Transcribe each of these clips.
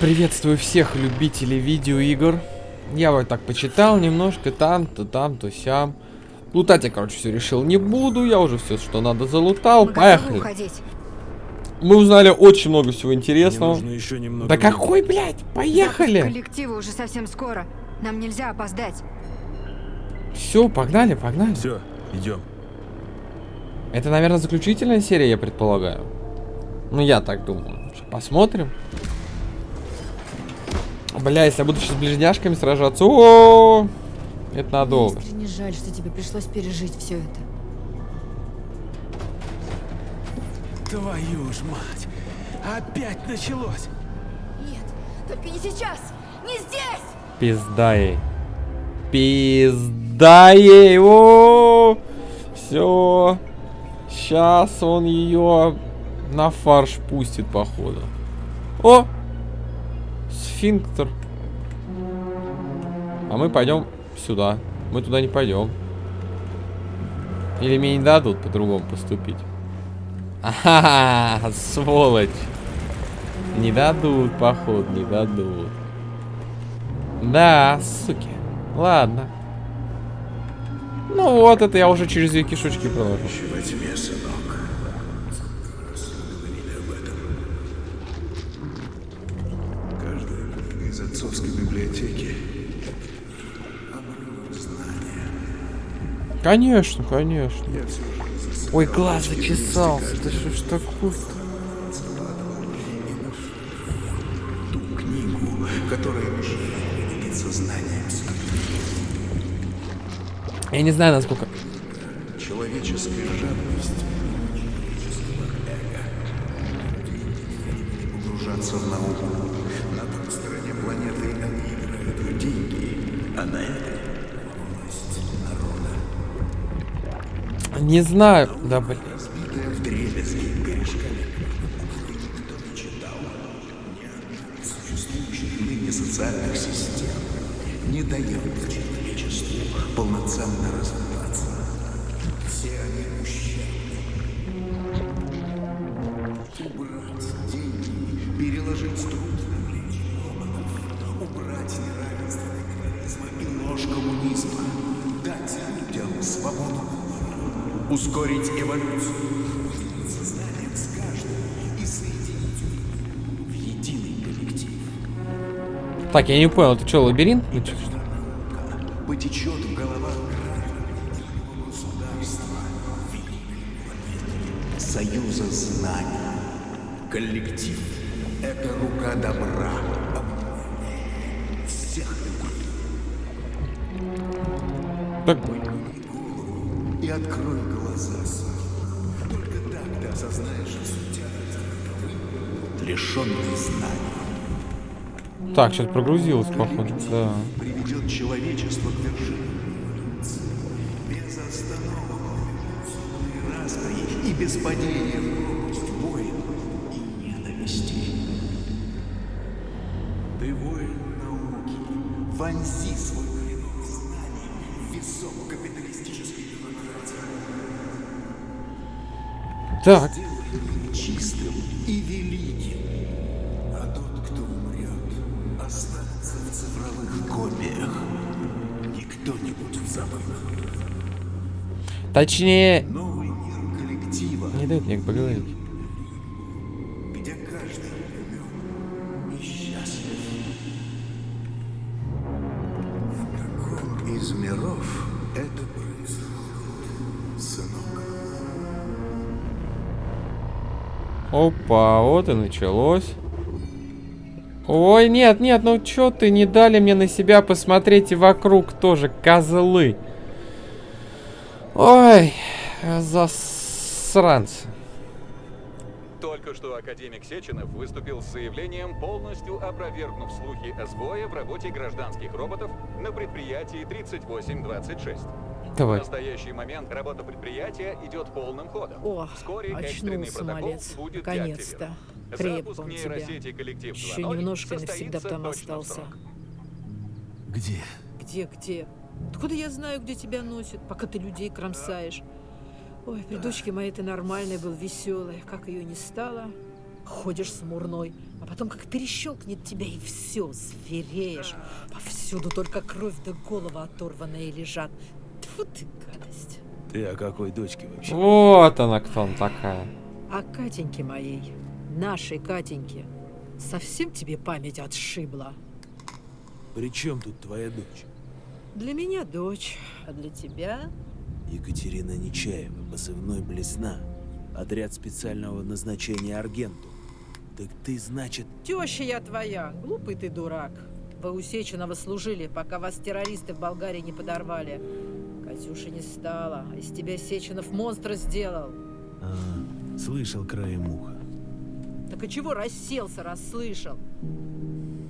Приветствую всех любителей видеоигр. Я вот так почитал немножко, там, то там, то сям. Лутать я, короче, все решил не буду. Я уже все, что надо, залутал. Мы Поехали. уходить. Мы узнали очень много всего интересного. Мне нужно еще немного Да времени. какой, блядь? Поехали! Коллективы уже совсем скоро. Нам нельзя опоздать. Все, погнали, погнали. Все, идем. Это, наверное, заключительная серия, я предполагаю. Ну, я так думаю. Посмотрим. Бля, если я буду сейчас с ближняшками сражаться, о, это надолго. Мне искренне жаль, что тебе пришлось пережить все это. Твою ж мать! Опять началось! Нет, только не сейчас! Не здесь! Пизда ей. Пизда ей. О, все. Сейчас он ее на фарш пустит, походу. О! Сфинктер. А мы пойдем сюда. Мы туда не пойдем. Или мне не дадут по-другому поступить. Ага, сволочь. Не дадут, походу, не дадут. Да, суки. Ладно. Ну вот, это я уже через две кишочки проложу. во тьме, сынок. Из библиотеки. Конечно, конечно. Ой, глаз зачесался. Да что ж такое ту книгу, которая. Я не знаю, насколько... Человеческая жадность, Не знаю. Да, блин. Так, я не понял, это что, лабиринт? Ну, что? Потечет в головах государства союза знаний. Коллектив — это рука добра, всех. Так, И открой глаза. Только так ты осознаешь таковы, лишенный знаний. Так, сейчас прогрузилось, походу. Да. приведет человечество к вершине. Без остановок распри и без падения в пропасть войн и ненависти. Ты воин науки, вонзи свой клинок знаний в висок капиталистической демократии. Так, Сделай чистым и великим. Цифровых копиях. Никто не будет забыт. точнее, Новый мир коллектива, не дают мне поговорить. где каждый умен и счастлив. В каком из миров это происходит, сынок? Опа, вот и началось. Ой, нет, нет, ну чё ты не дали мне на себя посмотреть и вокруг тоже, козлы. Ой, засранцы. Только что академик Сеченов выступил с заявлением, полностью опровергнув слухи о сбое в работе гражданских роботов на предприятии 3826. В Давай. настоящий момент работа предприятия идет полным ходом. О, Вскоре экстренный очнулся, протокол малец. будет Наконец-то. Крепко он тебя. Еще 2.0 немножко и навсегда там остался. Где? Где, где? Откуда я знаю, где тебя носит, пока ты людей кромсаешь? Ой, при дочке моей ты нормальной был, веселой. Как ее не стало? Ходишь смурной, а потом как перещелкнет тебя и все, звереешь. Повсюду только кровь да голова оторванная лежат. Тьфу ты, гадость. Ты о какой дочке вообще? Вот она кто он такая. А Катеньке моей, нашей Катеньке, совсем тебе память отшибла? При чем тут твоя дочь? Для меня дочь, а для тебя Екатерина Нечаева, позывной Блесна. Отряд специального назначения Аргенту. Так ты, значит, Теща я твоя, глупый ты дурак. Вы у Сеченова служили, пока вас террористы в Болгарии не подорвали. Катюши не стало, а из тебя Сеченов монстра сделал. а, слышал краем уха. Так и чего расселся, расслышал?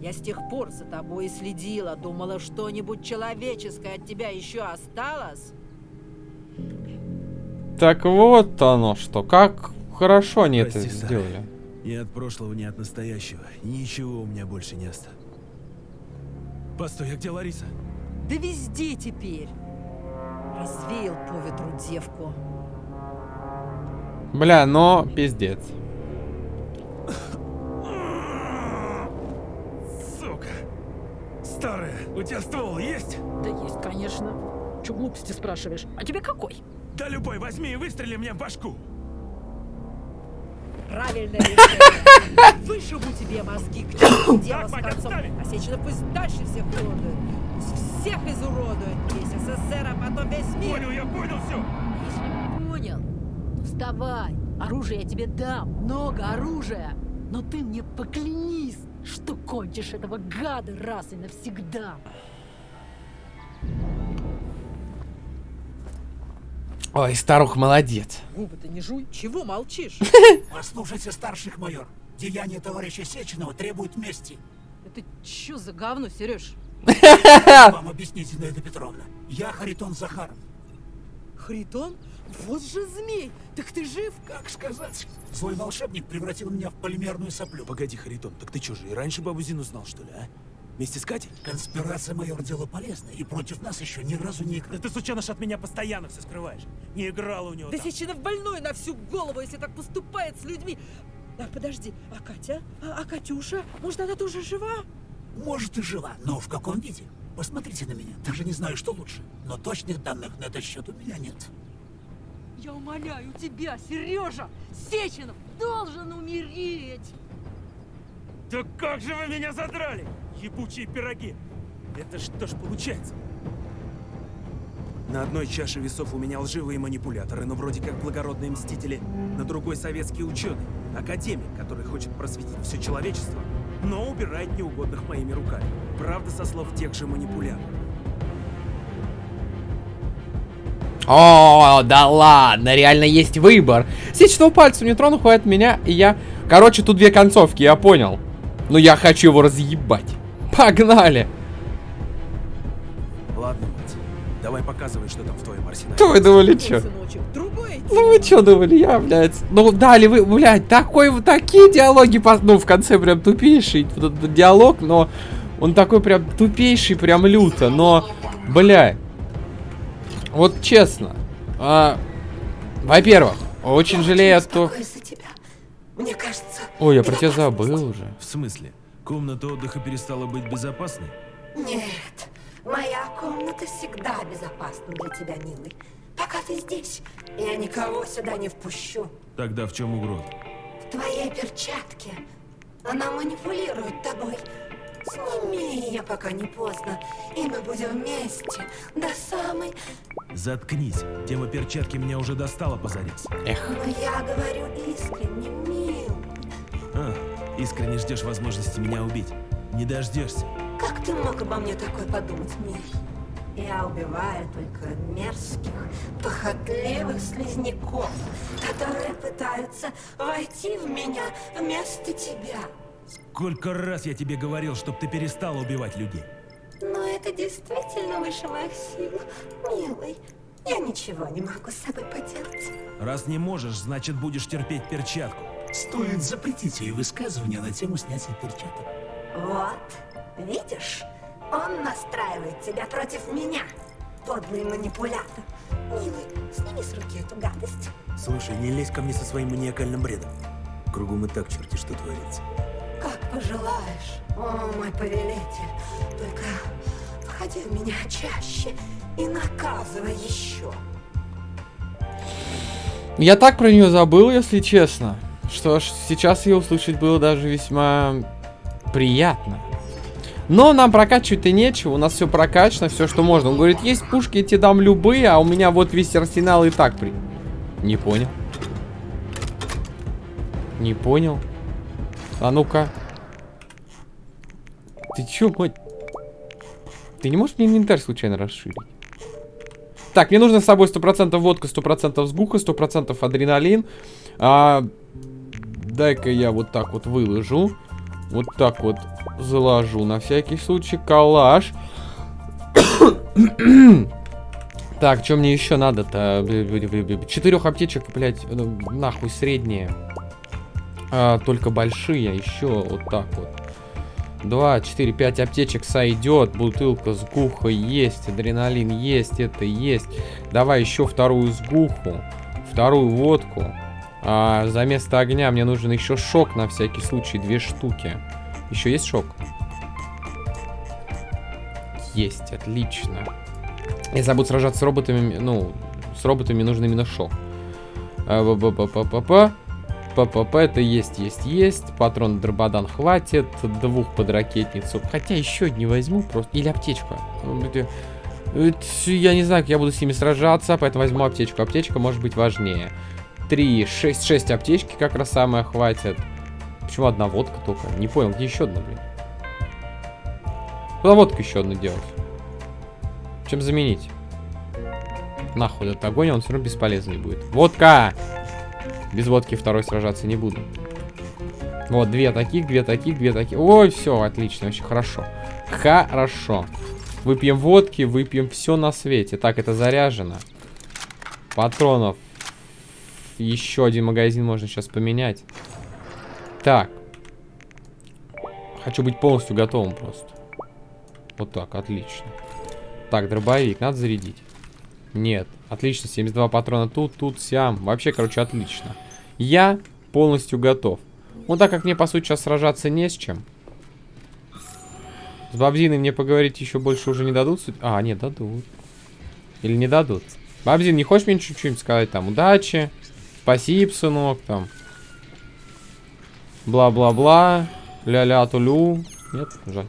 Я с тех пор за тобой и следила, думала, что-нибудь человеческое от тебя еще осталось. Так вот оно что. Как хорошо они это Прости, Сара. сделали. Ни от прошлого, ни от настоящего. Ничего у меня больше не осталось. Постой, а где Лариса? Да везде теперь. Развеял по ветру девку. Бля, но пиздец. Старая, у тебя ствол есть? Да есть, конечно. Че глупости спрашиваешь? А тебе какой? Да любой, возьми и выстрели мне в башку. Правильное решение. Вышибу тебе мозги к черту дело с концом. ставь. А пусть дальше всех уродует. Пусть всех изуродует. Весь СССР, а потом весь мир. Понял, я понял все. Если понял, ну вставай. Оружие я тебе дам. Много оружия. Но ты мне поклянись, что кончишь этого гада раз и навсегда. Ой, старух молодец. Губы-то не жуй. Чего молчишь? Послушайте старших, майор. Деяния товарища Сеченова требуют мести. Это что за говно, Сереж? Вам объясните, Зинаида Петровна. Я Харитон Захаров. Харитон? Вот же змей! Так ты жив? Как сказать? Злой волшебник превратил меня в полимерную соплю. Погоди, Харитон, так ты что же, и раньше бабу Зину знал, что ли, а? Вместе с Катей? Конспирация, майор, дело полезное, и против нас еще ни разу не Да играли. ты, сученыш, от меня постоянно все скрываешь. Не играл у него Да там. Сеченов больной на всю голову, если так поступает с людьми. А подожди, а Катя? А, а Катюша? Может, она тоже жива? Может и жива, но в каком виде? Посмотрите на меня. Даже не знаю, что лучше. Но точных данных на этот счет у меня нет. Я умоляю тебя, Сережа! Сеченов должен умереть! Да как же вы меня задрали, ебучие пироги! Это что ж получается? На одной чаше весов у меня лживые манипуляторы, но вроде как благородные мстители. На другой советский ученый, академик, который хочет просветить все человечество, но убирает неугодных моими руками. Правда, со слов тех же манипуляторов. О, да ладно, реально есть выбор. Сечного пальцем не трону, хватит меня, и я... Короче, тут две концовки, я понял. Но я хочу его разъебать. Погнали. Ладно, мать, давай показывай, что там в твоем арсенале. Что вы думали, другое Ну вы чё думали, я, блядь? Ну дали вы, блядь, такой, такие диалоги, ну в конце прям тупейший вот этот диалог, но он такой прям тупейший, прям люто, но, блядь, вот честно, а, во-первых, очень жалею, то... беспокоюсь за тебя. Мне кажется... Ой, я про тебя забыл уже. В смысле? Комната отдыха перестала быть безопасной? Нет, моя комната всегда безопасна для тебя, милый. Пока ты здесь, я никого сюда не впущу. Тогда в чем угроза? В твоей перчатке она манипулирует тобой. Сними ее, пока не поздно, и мы будем вместе до самой... Заткнись. Тема перчатки меня уже достала позарез. Эх, Но я говорю искренне, мил. А, искренне ждешь возможности меня убить. Не дождешься. Как ты мог обо мне такое подумать, милый? Я убиваю только мерзких, похотливых слизняков, которые пытаются войти в меня вместо тебя. Сколько раз я тебе говорил, чтоб ты перестала убивать людей? Но это действительно выше моих сил, милый. Я ничего не могу с собой поделать. Раз не можешь, значит будешь терпеть перчатку. Стоит запретить ей высказывания на тему снятия перчаток. Вот, видишь? Он настраивает тебя против меня, подлый манипулятор. Милый, сними с руки эту гадость. Слушай, не лезь ко мне со своим маниакальным бредом. Кругом и так черти что творится. Как пожелаешь, о мой повелитель. Только входи в меня чаще и наказывай еще. Я так про нее забыл, если честно. Что сейчас ее услышать было даже весьма приятно. Но нам прокачивать-то нечего, у нас все прокачано, все, что можно. Он говорит, есть пушки, я тебе дам любые, а у меня вот весь арсенал и так при... Не понял. Не понял. А ну-ка. Ты чё, мать? Ты не можешь мне инвентарь случайно расширить? Так, мне нужно с собой 100% водка, 100% сгуха, 100% адреналин. А, Дай-ка я вот так вот выложу. Вот так вот заложу на всякий случай. Калаш. так, что мне еще надо-то? Четырех аптечек, блядь, нахуй средние. А, только большие, еще вот так вот. 2, 4, 5 аптечек сойдет. Бутылка с гухой есть. Адреналин есть. Это есть. Давай еще вторую сгуху. Вторую водку. А, за место огня мне нужен еще шок на всякий случай. Две штуки. Еще есть шок? Есть. Отлично. Если я буду сражаться с роботами, ну, с роботами нужен именно шок. А, па па па па па ППП это есть, есть, есть. Патрон Дрободан хватит. Двух под ракетницу. Хотя еще не возьму просто. Или аптечку. Я не знаю, как я буду с ними сражаться, поэтому возьму аптечку. Аптечка может быть важнее. 3, 6, 6 аптечки как раз самое хватит. Почему одна водка только? Не понял, где еще одна, блин? Куда водку еще одну делать? Чем заменить? Нахуй этот огонь, он все равно бесполезный будет. Водка! Без водки второй сражаться не буду. Вот, две таких, две таких, две таких. Ой, все, отлично, вообще хорошо. Хорошо. Выпьем водки, выпьем все на свете. Так, это заряжено. Патронов. Еще один магазин можно сейчас поменять. Так. Хочу быть полностью готовым просто. Вот так, отлично. Так, дробовик, надо зарядить. Нет. Отлично, 72 патрона тут, тут, сям. Вообще, короче, отлично. Я полностью готов. Ну, так как мне, по сути, сейчас сражаться не с чем. С Бабзиной мне поговорить еще больше уже не дадут? А, нет, дадут. Или не дадут? Бабзин, не хочешь мне чуть-чуть сказать там удачи? Спасибо, сынок, там. Бла-бла-бла. Ля-ля тулю. Нет, жаль.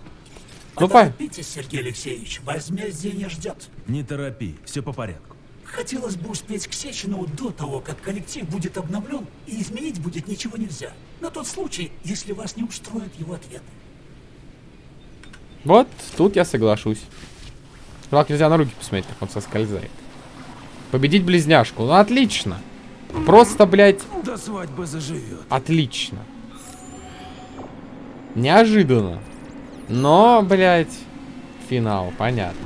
Ну, Поторопитесь, Сергей Алексеевич, возмездие ждет. Не торопи, все по порядку. Хотелось бы успеть к Сечину до того, как коллектив будет обновлен, и изменить будет ничего нельзя. На тот случай, если вас не устроят его ответы. Вот, тут я соглашусь. Жалко, нельзя на руки посмотреть, как он соскользает. Победить близняшку. Ну, отлично. Просто, блядь... До свадьбы заживет. Отлично. Неожиданно. Но, блядь, финал, понятно.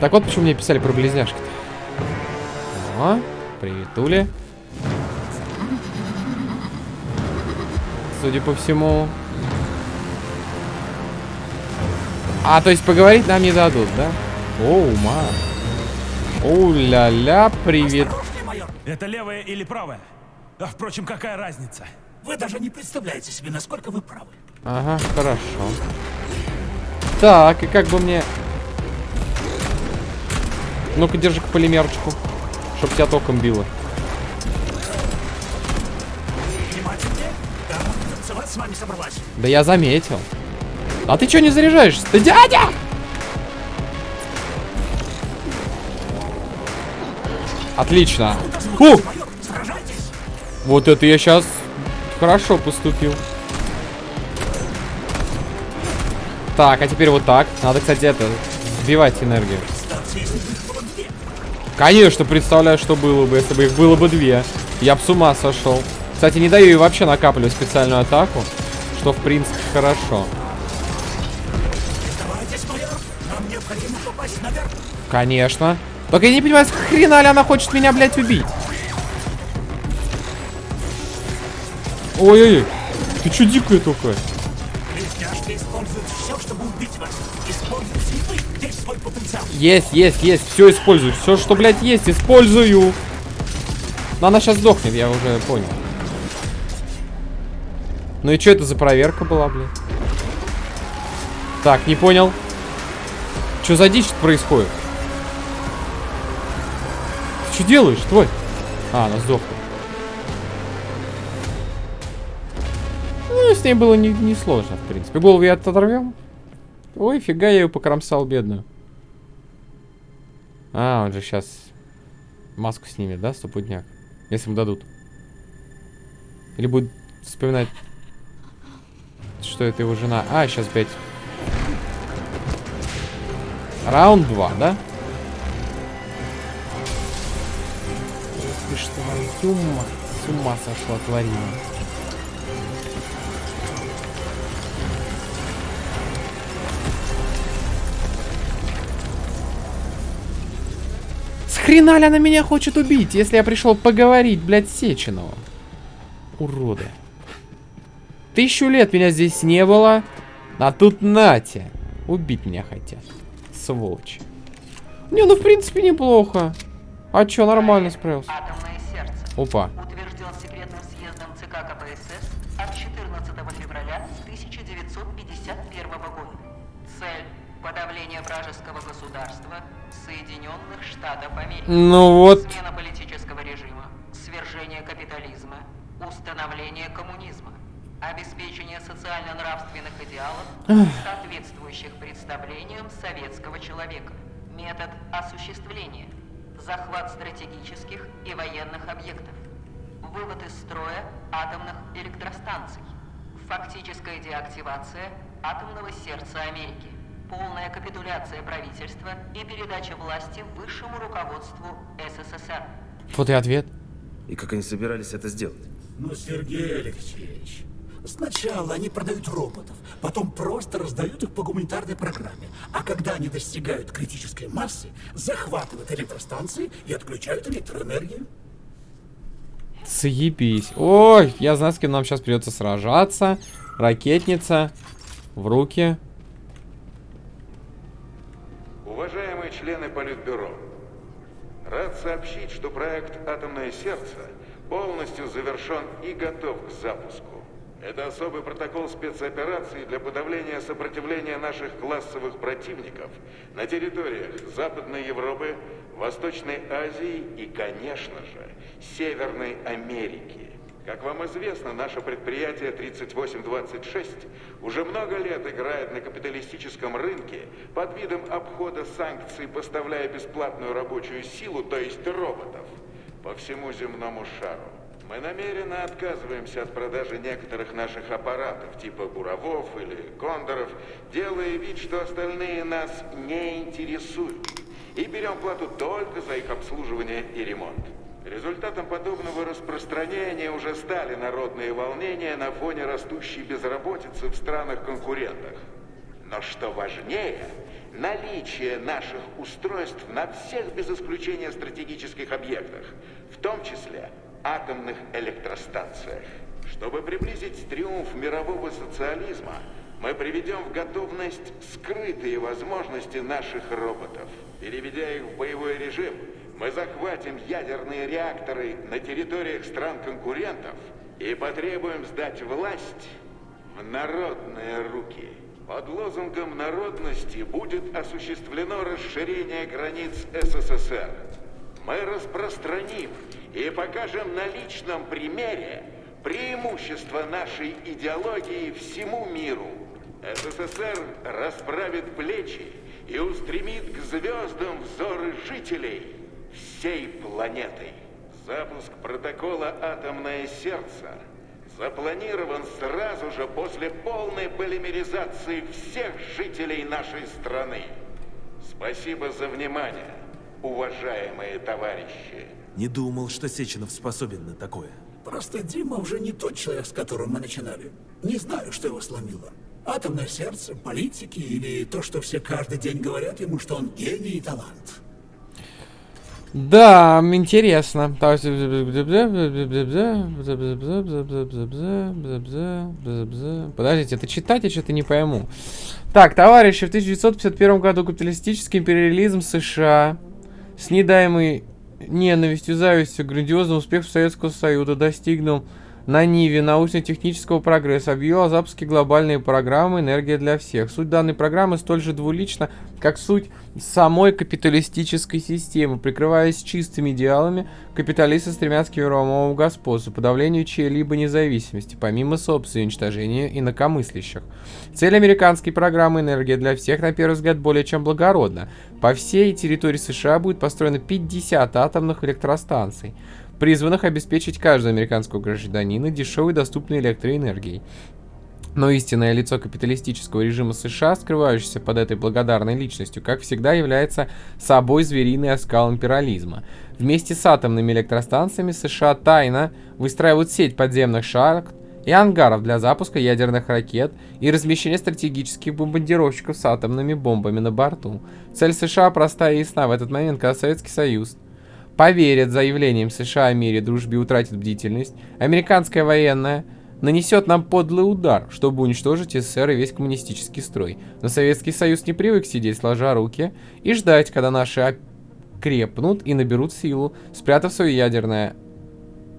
Так вот, почему мне писали про близняшки-то. О, приветули. Судя по всему. А, то есть поговорить нам не дадут, да? Оу, ма. Оу-ля-ля, привет. Это левая или правая? А, впрочем, какая разница? Вы даже не представляете себе, насколько вы правы. Ага, хорошо. Так, и как бы мне ну-ка, держи-ка полимерочку. Чтоб тебя током било. Да я заметил. А ты что не заряжаешься? Ты дядя! Отлично. Фу! Вот это я сейчас хорошо поступил. Так, а теперь вот так. Надо, кстати, это, сбивать энергию. Конечно, представляю, что было бы, если бы их было бы две. Я бы с ума сошел. Кстати, не даю ей вообще накапливать специальную атаку, что, в принципе, хорошо. Конечно. Только я не понимаю, с хрена ли она хочет меня, блядь, убить? Ой-ой-ой. Ты чё дикая такая? Есть, есть, есть. Все использую. Все, что, блядь, есть, использую. Но она сейчас сдохнет, я уже понял. Ну и что это за проверка была, блин? Так, не понял. Что за дичь происходит? Ты что делаешь, твой? А, она сдохла. С ней было не, не сложно, в принципе. Голову я оторвем. Ой, фига, я ее покромсал, бедную. А, он же сейчас маску снимет, да, стопудняк? Если ему дадут. Или будет вспоминать, что это его жена. А, сейчас опять. Раунд 2, да? Ты что, твою мать, с ума сошла тварина. Хрена ли она меня хочет убить, если я пришел поговорить, блядь, с Сеченого? Уроды. Тысячу лет меня здесь не было, а тут нате. Убить меня хотят. Сволочи. Не, ну в принципе неплохо. А чё, нормально справился. Атомное сердце. Опа. Утвержден секретным съездом ЦК КПСС от 14 февраля 1951 года. Цель – подавление вражеского государства Соединенных Штатов Америки. Ну вот. Смена политического режима, свержение капитализма, установление коммунизма, обеспечение социально-нравственных идеалов, соответствующих представлениям советского человека, метод осуществления, захват стратегических и военных объектов, вывод из строя атомных электростанций, фактическая деактивация атомного сердца Америки, полная капитуляция правительства и передача власти высшему руководству СССР. Вот и ответ. И как они собирались это сделать? Ну, Сергей Алексеевич, сначала они продают роботов, потом просто раздают их по гуманитарной программе. А когда они достигают критической массы, захватывают электростанции и отключают электроэнергию. Съебись. Ой, я знаю, с кем нам сейчас придется сражаться. Ракетница. В руки. Уважаемые члены Политбюро, рад сообщить, что проект «Атомное сердце» полностью завершен и готов к запуску. Это особый протокол спецоперации для подавления сопротивления наших классовых противников на территориях Западной Европы, Восточной Азии и, конечно же, Северной Америки. Как вам известно, наше предприятие 3826 уже много лет играет на капиталистическом рынке под видом обхода санкций, поставляя бесплатную рабочую силу, то есть роботов, по всему земному шару. Мы намеренно отказываемся от продажи некоторых наших аппаратов, типа буровов или кондоров, делая вид, что остальные нас не интересуют. И берем плату только за их обслуживание и ремонт. Результатом подобного распространения уже стали народные волнения на фоне растущей безработицы в странах-конкурентах. Но что важнее, наличие наших устройств на всех без исключения стратегических объектах, в том числе атомных электростанциях. Чтобы приблизить триумф мирового социализма, мы приведем в готовность скрытые возможности наших роботов. Переведя их в боевой режим, мы захватим ядерные реакторы на территориях стран-конкурентов и потребуем сдать власть в народные руки. Под лозунгом народности будет осуществлено расширение границ СССР. Мы распространим и покажем на личном примере преимущество нашей идеологии всему миру. СССР расправит плечи и устремит к звездам взоры жителей всей планеты. Запуск протокола «Атомное сердце» запланирован сразу же после полной полимеризации всех жителей нашей страны. Спасибо за внимание, уважаемые товарищи. Не думал, что Сеченов способен на такое. Просто Дима уже не тот человек, с которым мы начинали. Не знаю, что его сломило. Атомное сердце, политики или то, что все каждый день говорят ему, что он гений и талант. Да, интересно. Подождите, это читать я что-то не пойму. Так, товарищи, в 1951 году капиталистический империализм США с недаемой ненавистью, завистью, грандиозный успех Советского Союза достигнул на Ниве научно-технического прогресса объявил о запуске глобальной программы «Энергия для всех». Суть данной программы столь же двулична, как суть самой капиталистической системы. Прикрываясь чистыми идеалами, капиталисты стремятся к мировому господству, подавлению чьей-либо независимости, помимо собственного уничтожения инакомыслящих. Цель американской программы «Энергия для всех» на первый взгляд более чем благородна. По всей территории США будет построено 50 атомных электростанций призванных обеспечить каждого американского гражданина дешевой доступной электроэнергией. Но истинное лицо капиталистического режима США, скрывающееся под этой благодарной личностью, как всегда является собой звериный оскал империализма. Вместе с атомными электростанциями США тайно выстраивают сеть подземных шахт и ангаров для запуска ядерных ракет и размещения стратегических бомбардировщиков с атомными бомбами на борту. Цель США простая и ясна в этот момент, когда Советский Союз поверят заявлениям США о мире, дружбе утратит бдительность, американская военная нанесет нам подлый удар, чтобы уничтожить СССР и весь коммунистический строй. Но Советский Союз не привык сидеть сложа руки и ждать, когда наши крепнут и наберут силу, спрятав свое ядерное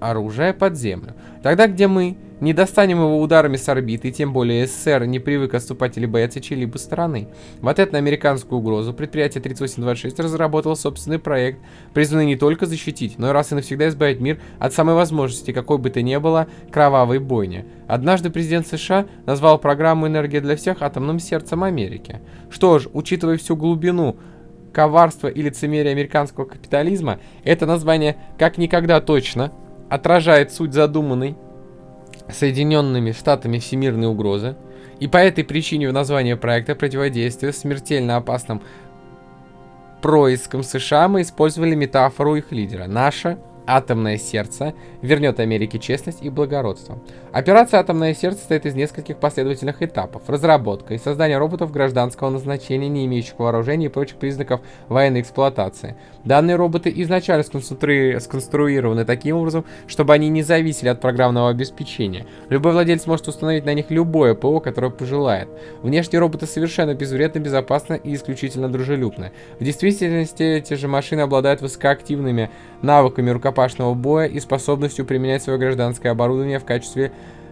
оружие под землю. Тогда, где мы не достанем его ударами с орбиты, и тем более СССР не привык отступать или бояться чьей-либо стороны. В ответ на американскую угрозу предприятие 3826 разработало собственный проект, призванный не только защитить, но и раз и навсегда избавить мир от самой возможности, какой бы то ни было, кровавой бойни. Однажды президент США назвал программу «Энергия для всех» атомным сердцем Америки. Что ж, учитывая всю глубину коварства и лицемерия американского капитализма, это название как никогда точно отражает суть задуманной Соединенными Штатами всемирной угрозы, и по этой причине в названии проекта противодействия смертельно опасным проискам США мы использовали метафору их лидера. Наша Атомное сердце вернет Америке честность и благородство. Операция «Атомное сердце» состоит из нескольких последовательных этапов. Разработка и создание роботов гражданского назначения, не имеющих вооружения и прочих признаков военной эксплуатации. Данные роботы изначально сконструированы таким образом, чтобы они не зависели от программного обеспечения. Любой владелец может установить на них любое ПО, которое пожелает. Внешние роботы совершенно безвредны, безопасны и исключительно дружелюбны. В действительности эти же машины обладают высокоактивными навыками рукопашного боя и способностью применять свое гражданское оборудование в качестве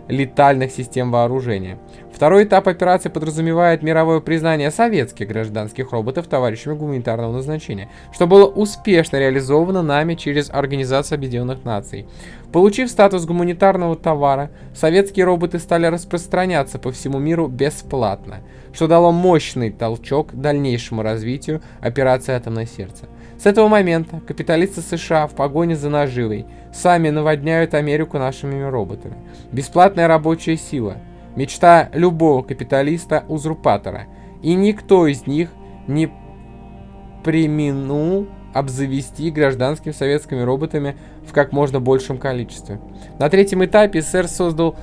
летальных систем вооружения. Второй этап операции подразумевает мировое признание советских гражданских роботов товарищами гуманитарного назначения, что было успешно реализовано нами через Организацию Объединенных Наций. Получив статус гуманитарного товара, советские роботы стали распространяться по всему миру бесплатно, что дало мощный толчок дальнейшему развитию операции «Атомное сердце». С этого момента капиталисты США в погоне за наживой сами наводняют Америку нашими роботами. Бесплатная рабочая сила – мечта любого капиталиста-узурпатора, и никто из них не применул обзавести гражданскими советскими роботами в как можно большем количестве. На третьем этапе СССР создал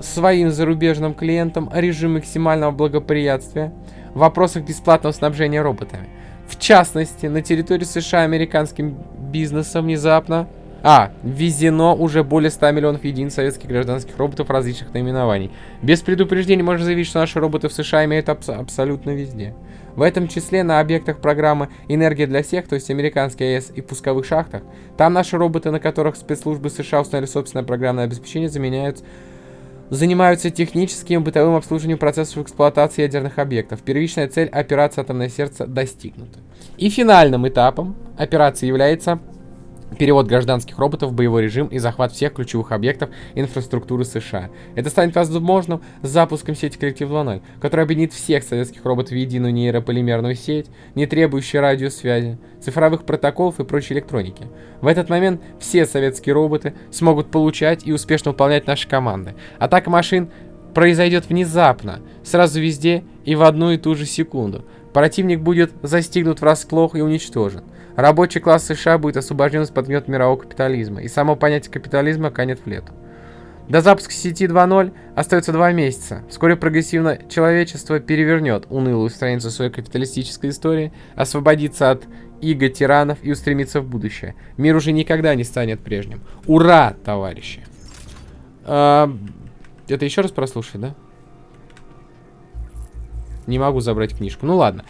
своим зарубежным клиентам режим максимального благоприятствия в вопросах бесплатного снабжения роботами – в частности, на территории США американским бизнесом внезапно... А, ввезено уже более 100 миллионов единиц советских гражданских роботов различных наименований. Без предупреждения можно заявить, что наши роботы в США имеют абс абсолютно везде. В этом числе на объектах программы «Энергия для всех», то есть американские АЭС и пусковых шахтах. Там наши роботы, на которых спецслужбы США установили собственное программное обеспечение, заменяют занимаются техническим и бытовым обслуживанием процессов эксплуатации ядерных объектов. Первичная цель операции «Атомное сердце» достигнута. И финальным этапом операции является перевод гражданских роботов в боевой режим и захват всех ключевых объектов инфраструктуры США. Это станет возможным с запуском сети Коллектив 2.0, которая объединит всех советских роботов в единую нейрополимерную сеть, не требующую радиосвязи, цифровых протоколов и прочей электроники. В этот момент все советские роботы смогут получать и успешно выполнять наши команды. Атака машин произойдет внезапно, сразу везде и в одну и ту же секунду. Противник будет застигнут врасплох и уничтожен. Рабочий класс США будет освобожден из-под гнет мирового капитализма, и само понятие капитализма канет в лету. До запуска сети 2.0 остается два месяца. Вскоре прогрессивно человечество перевернет унылую страницу своей капиталистической истории, освободится от иго тиранов и устремится в будущее. Мир уже никогда не станет прежним. Ура, товарищи! А, это еще раз прослушать, да? Не могу забрать книжку. Ну ладно.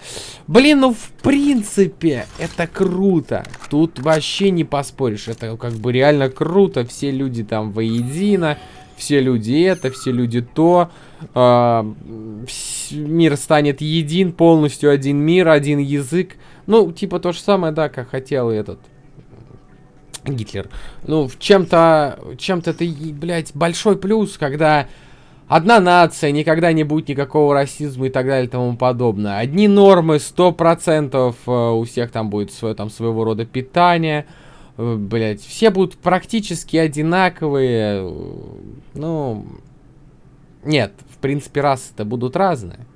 Блин, ну в принципе это круто. Тут вообще не поспоришь. Это как бы реально круто. Все люди там воедино. Все люди это, все люди то. А, мир станет един, полностью один мир, один язык. Ну, типа то же самое, да, как хотел этот Гитлер. Ну, в чем-то, чем-то это, блядь, большой плюс, когда одна нация, никогда не будет никакого расизма и так далее и тому подобное. Одни нормы, сто процентов э, у всех там будет свое, там, своего рода питание. Э, Блять, все будут практически одинаковые. Ну, нет, в принципе, расы-то будут разные.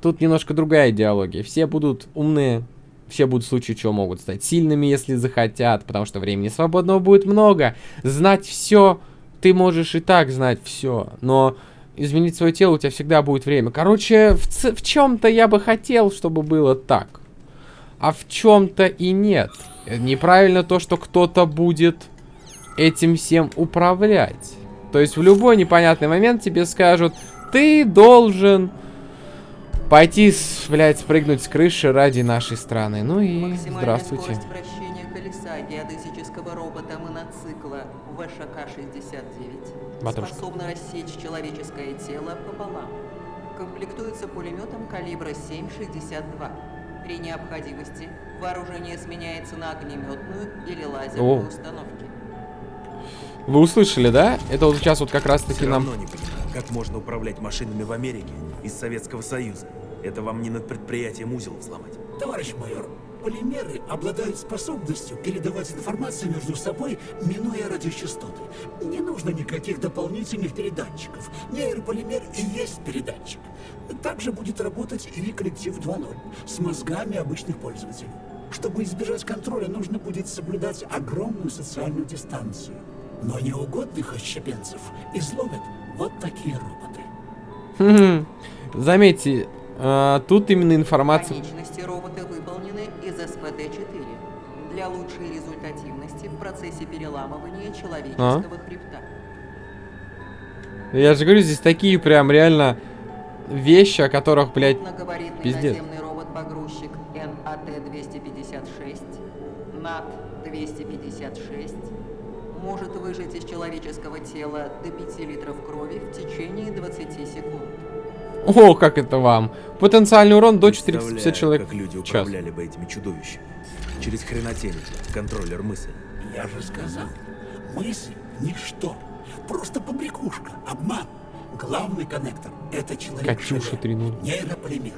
Тут немножко другая идеология. Все будут умные, все будут в случае чего могут стать сильными, если захотят, потому что времени свободного будет много. Знать все, ты можешь и так знать все, но изменить свое тело у тебя всегда будет время. Короче, в, в чем-то я бы хотел, чтобы было так, а в чем-то и нет. Неправильно то, что кто-то будет этим всем управлять. То есть в любой непонятный момент тебе скажут, ты должен пойти, блядь, спрыгнуть с крыши ради нашей страны. Ну и здравствуйте. Колеса геодезического робота моноцикла ВШК-69 Матушка. способна рассечь человеческое тело пополам. Комплектуется пулеметом калибра 7,62. При необходимости вооружение сменяется на огнеметную или лазерную О. установки. Вы услышали, да? Это вот сейчас вот как раз таки Все нам... не понимаю, как можно управлять машинами в Америке из Советского Союза. Это вам не над предприятием узел взломать. Товарищ майор, полимеры обладают способностью передавать информацию между собой, минуя радиочастоты. Не нужно никаких дополнительных передатчиков. Нейрополимер и есть передатчик. Также будет работать и коллектив 2.0 с мозгами обычных пользователей. Чтобы избежать контроля, нужно будет соблюдать огромную социальную дистанцию. Но неугодных отщепенцев изловят вот такие роботы. Заметьте, а, тут именно информация... Конечности робота выполнены из СПТ-4 для лучшей результативности в процессе переламывания человеческого хребта. Я же говорю, здесь такие прям реально вещи, о которых, блядь, пиздец. робот-погрузчик НАТ-256, НАТ-256 может выжать из человеческого тела до 5 литров крови в течение 20 секунд. О, как это вам. Потенциальный урон до 450 Представляю, человек как люди управляли бы этими чудовищами. Через хренотень, контроллер мысли. Я же сказал, мысль — ничто. Просто побрякушка, обман. Главный коннектор — это человек Катюша 3.0. нейрополимер.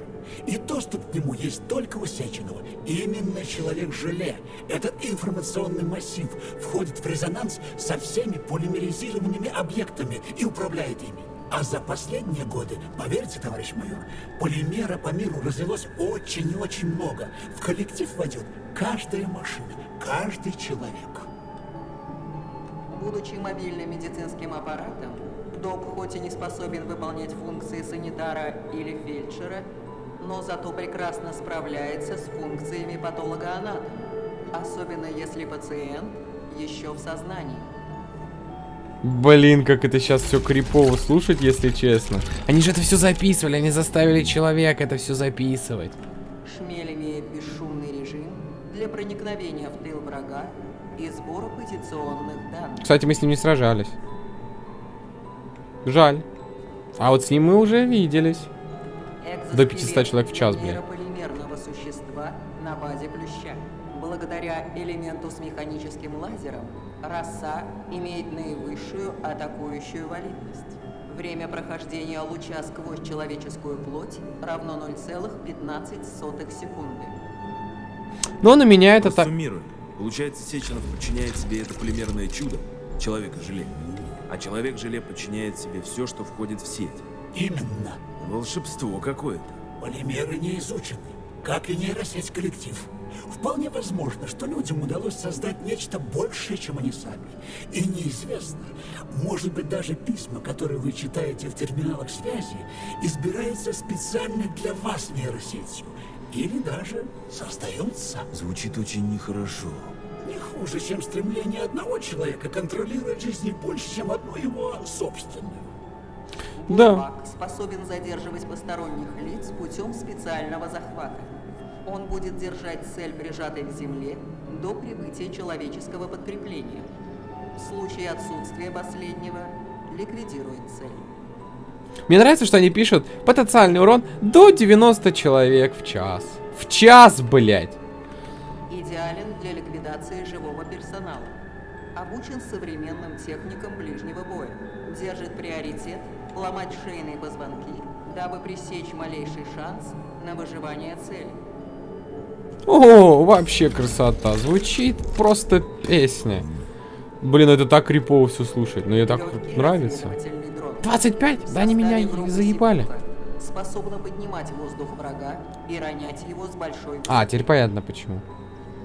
И доступ к нему есть только у Сеченова. Именно человек-желе, этот информационный массив, входит в резонанс со всеми полимеризированными объектами и управляет ими. А за последние годы, поверьте, товарищ майор, полимера по миру развелось очень и очень много. В коллектив войдет каждая машина, каждый человек. Будучи мобильным медицинским аппаратом, ДОП хоть и не способен выполнять функции санитара или фельдшера, но зато прекрасно справляется с функциями патологоанатома, особенно если пациент еще в сознании. Блин, как это сейчас все крипово слушать, если честно. Они же это все записывали, они заставили человека это все записывать. Шмель имеет бесшумный режим для проникновения в тыл врага и сбора позиционных данных. Кстати, мы с ним не сражались. Жаль. А вот с ним мы уже виделись. До 500 человек в час, блин. полимерного существа на базе плюща. Благодаря элементу с механическим лазером, роса имеет наивысшую атакующую валидность. Время прохождения луча сквозь человеческую плоть равно 0,15 секунды. Но у меня это так... Суммируем. Получается, Сеченов подчиняет себе это полимерное чудо, человека-желе. А человек-желе подчиняет себе все, что входит в сеть. Именно. Волшебство какое-то. Полимеры не изучены, как и нейросеть коллектив. Вполне возможно, что людям удалось создать нечто большее, чем они сами. И неизвестно, может быть даже письма, которые вы читаете в терминалах связи, избираются специально для вас нейросетью. Или даже создаются. Звучит очень нехорошо. Не хуже, чем стремление одного человека контролировать жизнь больше, чем одну его собственную. Да. Способен задерживать посторонних лиц путем специального захвата. Он будет держать цель прижатой к земле до прибытия человеческого подкрепления. В случае отсутствия последнего ликвидирует цель. Мне нравится, что они пишут потенциальный урон до 90 человек в час. В час, блядь. Идеален для ликвидации живого персонала. Обучен современным техникам ближнего боя. Держит приоритет ломать шейные позвонки, дабы пресечь малейший шанс на выживание цели. О, вообще красота. Звучит просто песня. Блин, это так крипово все слушать. Но мне так нравится. разведывательный дрон. 25? Да они меня заебали. Способна поднимать воздух врага и ронять его с большой А, теперь понятно почему.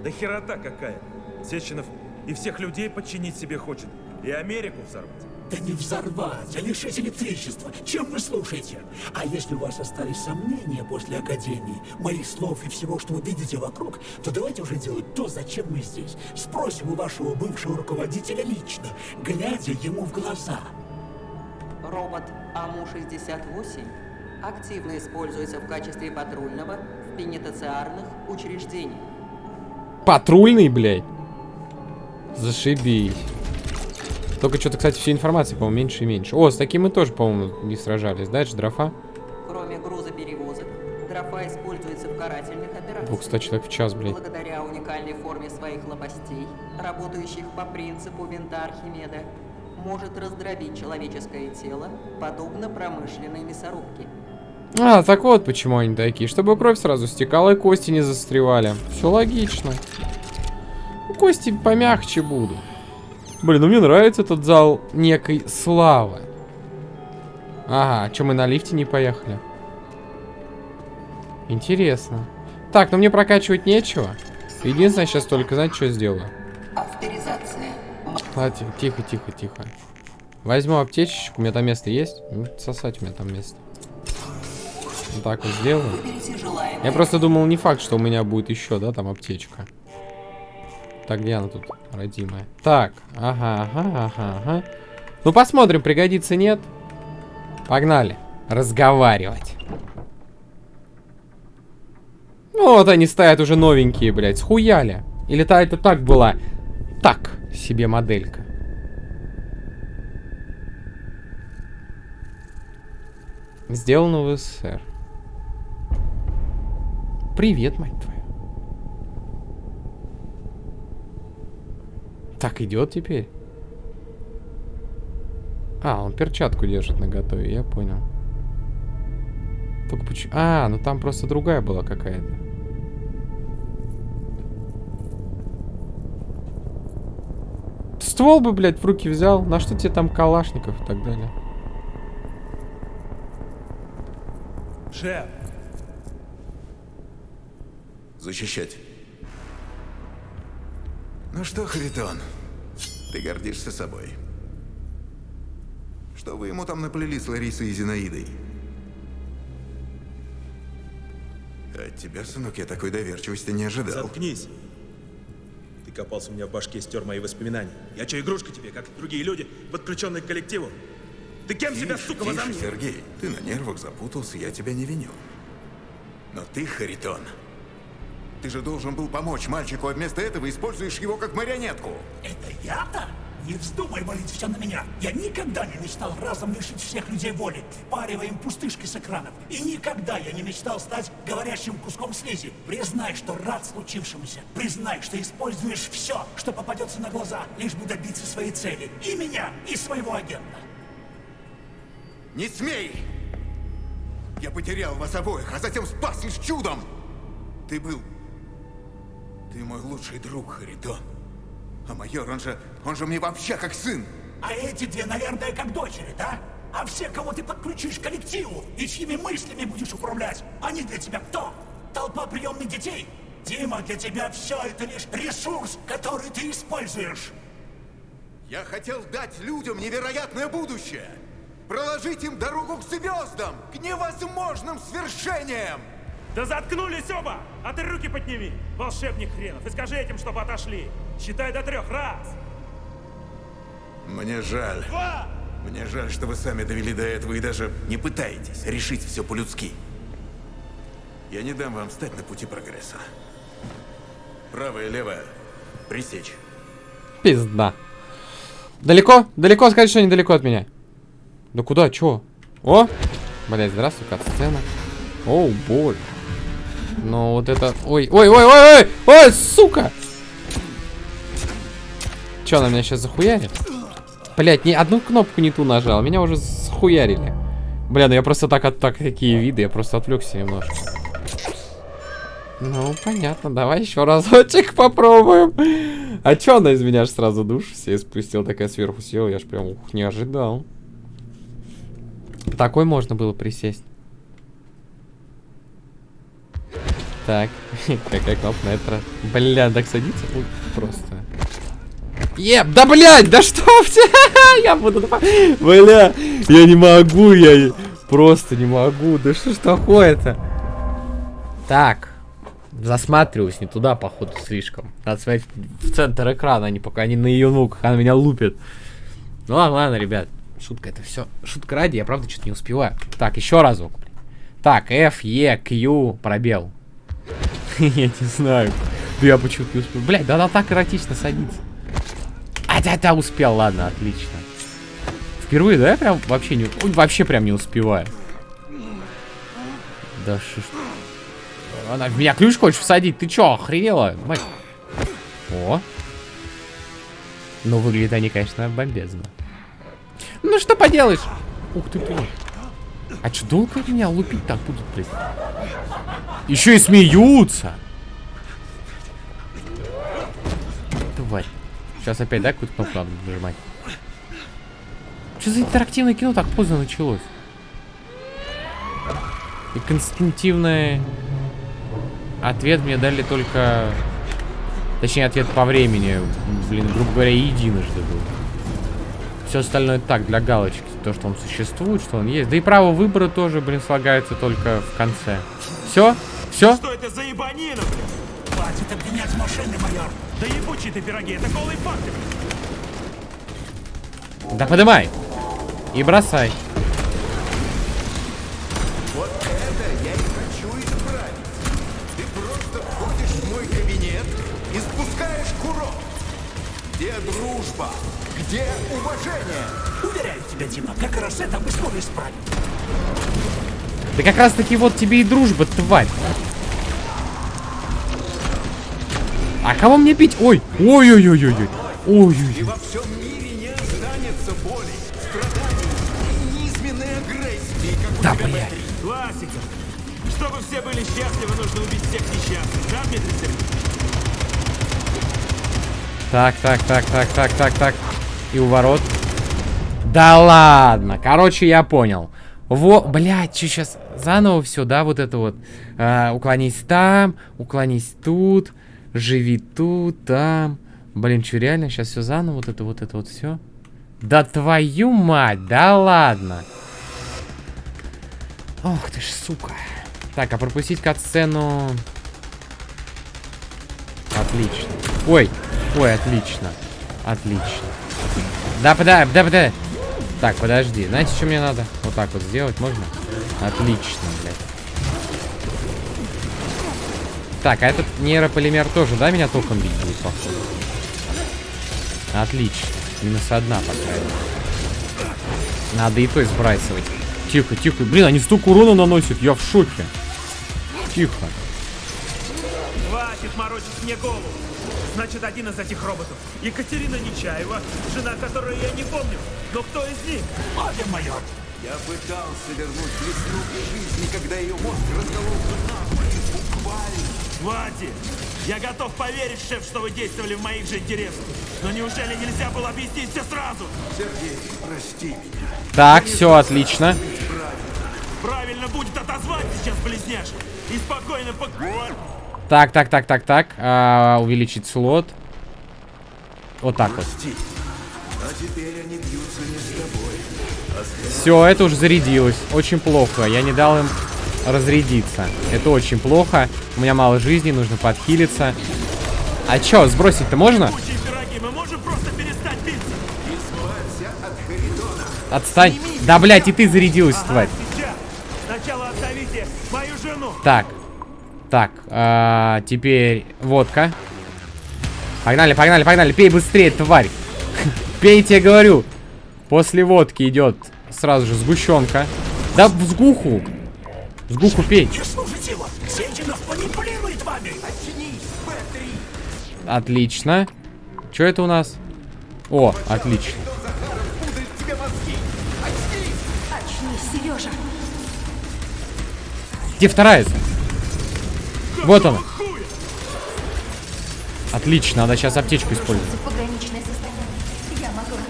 Да херота какая. Сеченов и всех людей подчинить себе хочет. И Америку взорвать. Да не взорвать, а лишить электричества. Чем вы слушаете? А если у вас остались сомнения после Академии, моих слов и всего, что вы видите вокруг, то давайте уже делать то, зачем мы здесь. Спросим у вашего бывшего руководителя лично, глядя ему в глаза. Робот АМУ-68 активно используется в качестве патрульного в пенитенциарных учреждениях. Патрульный, блядь. Зашибись. Только что-то, кстати, всей информации, по-моему, меньше и меньше. О, с таким мы тоже, по-моему, не сражались. Дальше дрофа. Кроме грузоперевозок, дрофа используется в карательных операциях. 200 человек в час, блядь. Благодаря уникальной форме своих лопастей, работающих по принципу винта Архимеда, может раздробить человеческое тело, подобно промышленной мясорубке. А, так вот почему они такие. Чтобы кровь сразу стекала и кости не застревали. Все логично. Кости помягче будут. Блин, ну мне нравится этот зал некой славы. Ага, а что мы на лифте не поехали? Интересно. Так, ну мне прокачивать нечего. Единственное, сейчас только, знаете, что сделаю? Авторизация. Ладно, тихо, тихо, тихо. Возьму аптечечку, у меня там место есть. Ну, сосать у меня там место. Вот так вот сделаю. Я просто думал, не факт, что у меня будет еще, да, там аптечка. Так, где она тут, родимая? Так, ага, ага, ага, ага. Ну, посмотрим, пригодится, нет. Погнали. Разговаривать. Ну, вот они стоят уже новенькие, блядь, схуяли. Или та это так была? Так себе моделька. Сделано в СССР. Привет, мать твою. Так идет теперь. А, он перчатку держит на готове, я понял. Только почему... А, ну там просто другая была какая-то. Ствол бы, блядь, в руки взял. На что тебе там калашников и так далее? Шеф, Защищать. Ну что, Харитон, ты гордишься собой? Что вы ему там наплели с Ларисой и Зинаидой? От тебя, сынок, я такой доверчивости не ожидал. заткнись. Ты копался у меня в башке, стер мои воспоминания. Я что, игрушка тебе, как и другие люди, подключенные к коллективу? Ты кем себя, Тише, сука, тише, возомнил? Сергей, ты на нервах запутался, я тебя не виню. Но ты, Харитон, ты же должен был помочь мальчику, а вместо этого используешь его как марионетку. Это я-то? Не вздумай валить все на меня. Я никогда не мечтал разом лишить всех людей воли, впаривая им пустышки с экранов. И никогда я не мечтал стать говорящим куском слизи. Признай, что рад случившемуся. Признай, что используешь все, что попадется на глаза, лишь бы добиться своей цели. И меня, и своего агента. Не смей! Я потерял вас обоих, а затем спас лишь чудом! Ты был... Ты мой лучший друг, Харитон. А майор, он же... Он же мне вообще как сын! А эти две, наверное, как дочери, да? А все, кого ты подключишь к коллективу и чьими мыслями будешь управлять, они для тебя кто? Толпа приемных детей? Дима, для тебя все это лишь ресурс, который ты используешь. Я хотел дать людям невероятное будущее! Проложить им дорогу к звездам, к невозможным свершениям! Да заткнулись оба! А ты руки подними, волшебник хренов, и скажи этим, чтобы отошли. Считай до трех. Раз, Мне жаль. два, Мне жаль, что вы сами довели до этого и даже не пытаетесь решить все по-людски. Я не дам вам встать на пути прогресса. Правая и левая. Пресечь. Пизда. Далеко? Далеко? Скажи, что недалеко от меня. Да куда? Чё? О! Блять, здравствуй, кат-сцена. Оу, боль. Но вот это... Ой, ой, ой, ой, ой! Ой, сука! Чё, она меня сейчас захуярит? Блять, ни одну кнопку не ту нажал. Меня уже схуярили. Бля, ну я просто так от так такие виды, я просто отвлекся немножко. Ну, понятно, давай еще разочек попробуем. А чё она из меня аж сразу душ все спустила, такая сверху села, я ж прям ух, не ожидал. Такой можно было присесть. Так, какая на это? Бля, так садится? Ой, просто. Еп, да блядь, да что Я буду... Бля, я не могу, я просто не могу. Да что ж такое-то? Так, засматриваюсь не туда, походу, слишком. Надо смотреть в центр экрана, а не пока они на ее ногах, она меня лупит. Ну ладно, ладно, ребят. Шутка это все. Шутка ради, я правда что-то не успеваю. Так, еще разок. Так, F, E, Q, пробел. Я не знаю. Я почему-то не успел. Блядь, да она так эротично садится. А, да, да, успел, ладно, отлично. Впервые, да, я прям вообще не... Вообще прям не успеваю. Да что. Она в меня ключ хочешь всадить? Ты чё, охренела? О. Ну, выглядят они, конечно, бомбезно. Ну, что поделаешь? Ух ты ты. А что, долго меня лупить так будут, блядь? Еще и смеются. Тварь. Сейчас опять, да, какую-то кнопку надо нажимать? Что за интерактивное кино так поздно началось? И констинктивный ответ мне дали только... Точнее, ответ по времени. Блин, грубо говоря, единожды был. Все остальное так, для галочки. То, что он существует, что он есть. Да и право выбора тоже, блин, слагается только в конце. Все? Все? Что это за ебанина? Хватит обвинять машины, майор. Да ебучие ты пироги, это голые факты. Да подымай. И бросай. Вот это я и хочу исправить. Ты просто входишь в мой кабинет и спускаешь курок. Где дружба? Где уважение? Уверяю тебя, Дима, как раз это мы скоро исправим. Да как раз таки вот тебе и дружба, тварь. А кого мне бить? Ой, ой-ой-ой-ой-ой. Ой-ой. И во всем мире не останется боли, страданий и низменной агрессии, как Да, у тебя внутри. Классика. Чтобы все были счастливы, нужно убить всех несчастных, да, Дмитрий Сергеевич? Так, так, так, так, так, так, так. И у ворот. Да ладно. Короче, я понял. Во, блядь, что сейчас заново все, да, вот это вот. А, уклонись там, уклонись тут, живи тут, там. Блин, что реально сейчас все заново, вот это вот это вот все. Да твою мать, да ладно. Ох ты ж, сука. Так, а пропустить кат-сцену... Отлично. Ой, ой, отлично. Отлично. Да, подай, да, подай. Так, подожди. Знаете, что мне надо? Вот так вот сделать можно? Отлично, блядь. Так, а этот нейрополимер тоже, да, меня током бить будет, походу? Отлично. Минус одна, по крайней. Надо и то сбрасывать. Тихо, тихо. Блин, они столько урона наносят. Я в шоке. Тихо. Хватит морочить мне голову. Значит, один из этих роботов. Екатерина Нечаева, жена которой я не помню. Но кто из них? Молодец, майор. Я пытался вернуть весну к жизни, когда ее мозг раскололся надвое, буквально. Хватит! Я готов поверить, шеф, что вы действовали в моих же интересах. Но неужели нельзя было объяснить все сразу? Сергей, прости меня. Так, все отлично. Правильно будет отозвать сейчас близняшек. И спокойно пок... Так, так, так, так, так. А, увеличить слот. Вот так вот. А теперь они бьются не с тобой, а Все, это уже зарядилось. Очень плохо. Я не дал им разрядиться. Это очень плохо. У меня мало жизни, нужно подхилиться. А чё, сбросить-то можно? Отстань. Да, блядь, и ты зарядилась, тварь. Сейчас! Сначала оставите мою жену! Так. Так, а, теперь водка. Погнали, погнали, погнали. Пей быстрее, тварь. Пейте, я говорю. После водки идет сразу же сгущенка. Да в сгуху. Сгуху пей. Отлично. Что это у нас? О, отлично. Где вторая? Вот она. Отлично, надо сейчас аптечку использовать. Пограничное состояние. Я могу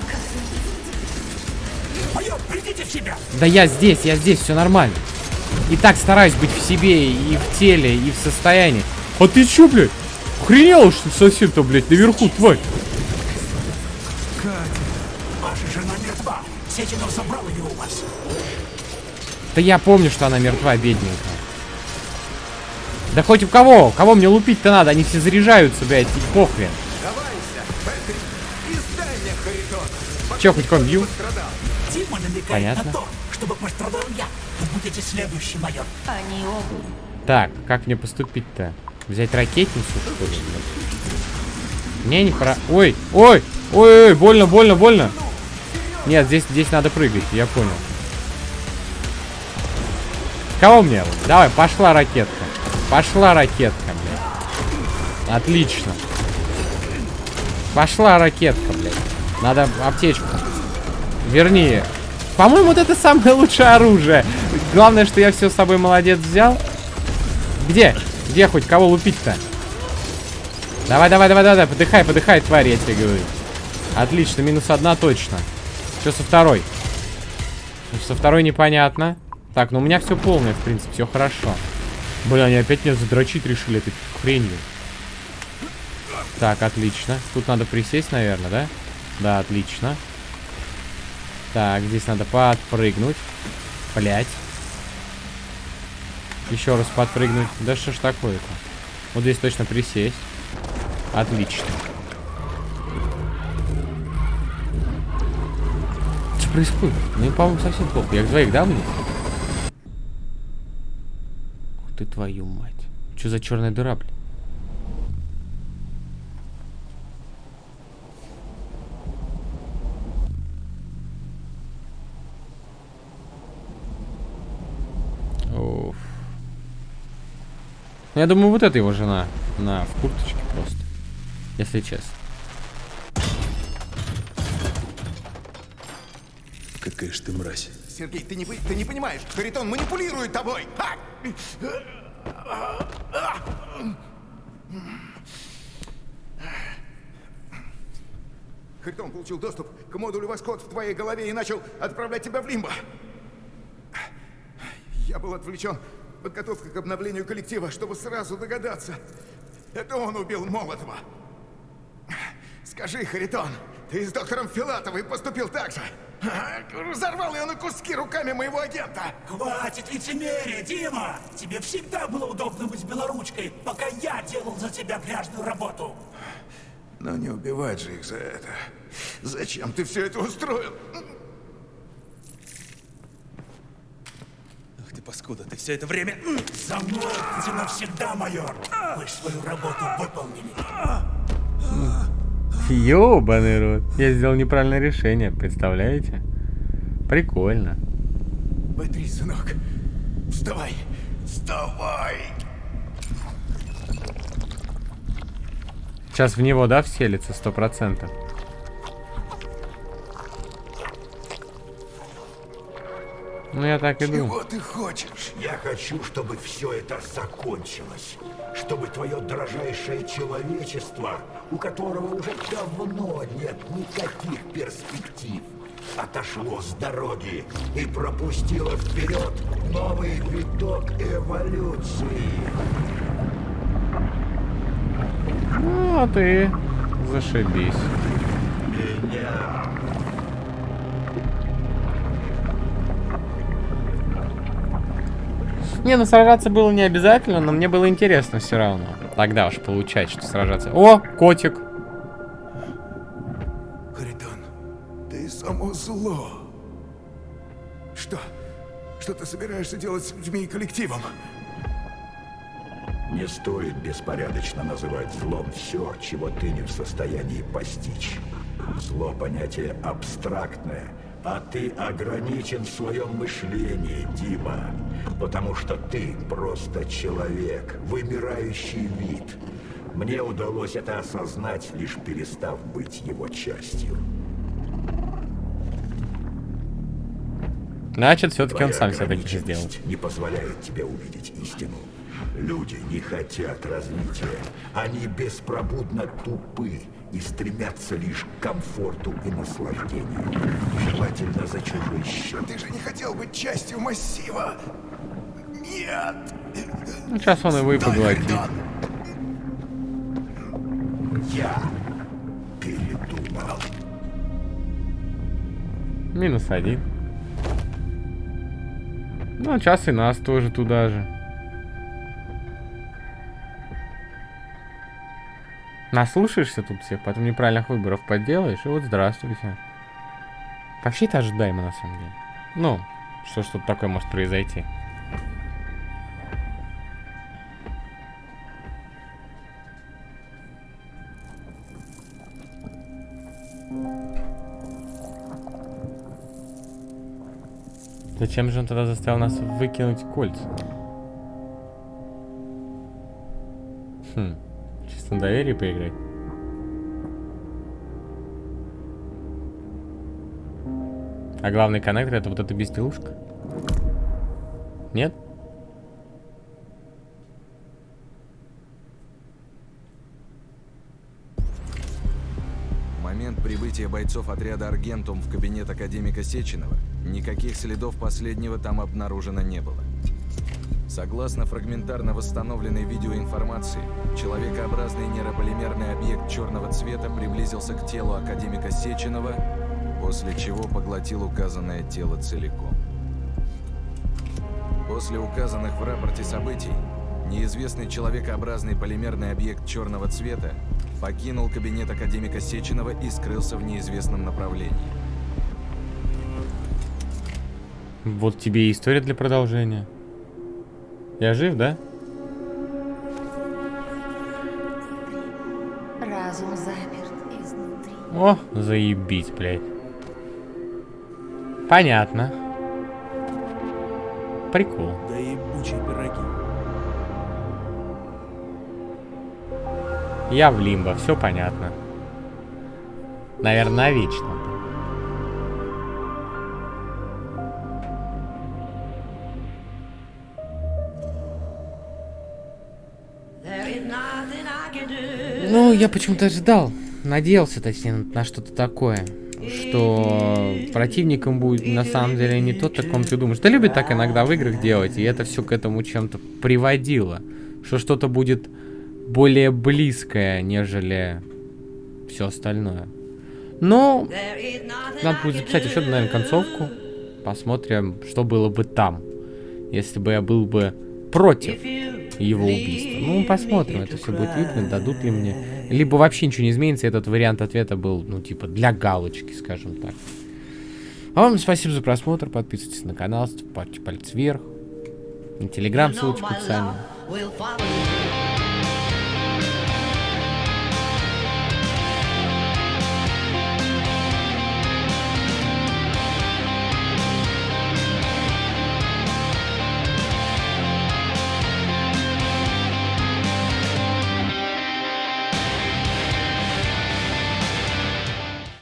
Майор, придите в себя! Да я здесь, я здесь, все нормально. И так стараюсь быть в себе, и в теле, и в состоянии. А ты чё, блядь? Охренела, что совсем-то, блядь, наверху, тварь? Ваша жена мертва! Сеченов забрал ее у вас! Да я помню, что она мертва, бедненькая. Да хоть у кого? Кого мне лупить-то надо? Они все заряжаются, блядь, и похрен. Че, хоть ком бью? Дима намекает Понятно. на то, чтобы пострадал я. Вы будете следующий, майор. Они оба. Так, как мне поступить-то? Взять ракетницу, что ли? Не, не пора. Ой, ой, ой, ой, больно, больно, больно. Нет, здесь, здесь надо прыгать, я понял. Кого мне? Давай, пошла ракетка. Пошла ракетка, блядь. Отлично. Пошла ракетка, блядь. Надо аптечку. Верни. По-моему, вот это самое лучшее оружие. Главное, что я все с собой молодец взял. Где? Где хоть кого лупить-то? Давай, давай, давай, давай, подыхай, подыхай, тварь, я тебе говорю. Отлично, минус одна точно. Что со второй? Со второй непонятно. Так, ну у меня все полное, в принципе, все хорошо. Бля, они опять меня задрочить решили этой хренью. Так, отлично. Тут надо присесть, наверное, да? Да, отлично. Так, здесь надо подпрыгнуть. Блять. Еще раз подпрыгнуть. Да что ж такое-то? Вот здесь точно присесть. Отлично. Что происходит? Ну, по-моему, совсем плохо. Я их двоих дам мне? Ты твою мать. Что за черная дыра, блин? Уф. Ну, Я думаю, вот это его жена. На, в курточке просто. Если честно. Какая ж ты мразь. Сергей, ты не, ты не понимаешь, Харитон манипулирует тобой! А! Харитон получил доступ к модулю Воскот в твоей голове и начал отправлять тебя в лимбо. Я был отвлечен подготовкой к обновлению коллектива, чтобы сразу догадаться. Это он убил Молотова. Скажи, Харитон, ты с доктором Филатовой поступил так же? Разорвал ее на куски руками моего агента. Хватит лицемерия, Дима! Тебе всегда было удобно быть белоручкой, пока я делал за тебя пляжную работу. Но не убивать же их за это. Зачем ты все это устроил? Ах ты паскуда, ты все это время... Замолкните навсегда, майор! Вы свою работу выполнили. Ёбаный рот. Я сделал неправильное решение, представляете? Прикольно. Б3, сынок, вставай! Вставай! Сейчас в него, да, вселится сто процентов. Ну, я так и думаю. Чего ты хочешь? Я хочу, чтобы все это закончилось. Чтобы твое дрожайшее человечество, у которого уже давно нет никаких перспектив, отошло с дороги и пропустило вперед новый виток эволюции. Ну, а ты зашибись. Меня Не, ну сражаться было не обязательно, но мне было интересно все равно. Тогда уж получать, что сражаться. О, котик. Харитон, ты само зло. что ты собираешься делать с людьми и коллективом. Не стоит беспорядочно называть злом все, чего ты не в состоянии постичь. Зло понятие абстрактное, а ты ограничен в своем мышлении, Дима. Потому что ты просто человек, вымирающий вид. Мне удалось это осознать, лишь перестав быть его частью. Значит, все-таки он сам себя таких сделал. не позволяет тебе увидеть истину. Люди не хотят развития. Они беспробудно тупы и стремятся лишь к комфорту и наслаждению. Желательно за чужой счет. Ты же не хотел быть частью массива. Нет. Ну, сейчас он его и поглотит. Я передумал. Минус один. Ну, сейчас и нас тоже туда же. Наслушаешься тут всех, потом неправильных выборов подделаешь, и вот здравствуйте. Вообще это ожидаемо, на самом деле. Ну, что что-то такое может произойти. Зачем же он тогда заставил нас выкинуть кольца? Хм, чисто на доверие поиграть. А главный коннектор это вот эта безделушка? Нет? Прибытия бойцов отряда Аргентум в кабинет академика Сеченова никаких следов последнего там обнаружено не было. Согласно фрагментарно восстановленной видеоинформации, человекообразный нейрополимерный объект черного цвета приблизился к телу академика Сеченова, после чего поглотил указанное тело целиком. После указанных в рапорте событий, неизвестный человекообразный полимерный объект черного цвета покинул кабинет академика Сеченова и скрылся в неизвестном направлении. Вот тебе и история для продолжения. Я жив, да? Разум заперт изнутри. О, заебись, блядь. Понятно. Прикол. Да пироги. Я в лимбо, все понятно. Наверное, вечно. Ну, я почему-то ожидал, надеялся, точнее, на что-то такое. Что противником будет на самом деле не тот, о ком ты думаешь. Да любят так иногда в играх делать, и это все к этому чем-то приводило. Что что-то будет более близкое, нежели все остальное. Но надо будет записать еще, наверное, концовку. Посмотрим, что было бы там, если бы я был бы против его убийства. Ну, посмотрим, это все будет видно, дадут ли мне. Либо вообще ничего не изменится, этот вариант ответа был, ну, типа, для галочки, скажем так. А вам спасибо за просмотр, подписывайтесь на канал, ставьте палец вверх. На телеграм ссылочка в описании.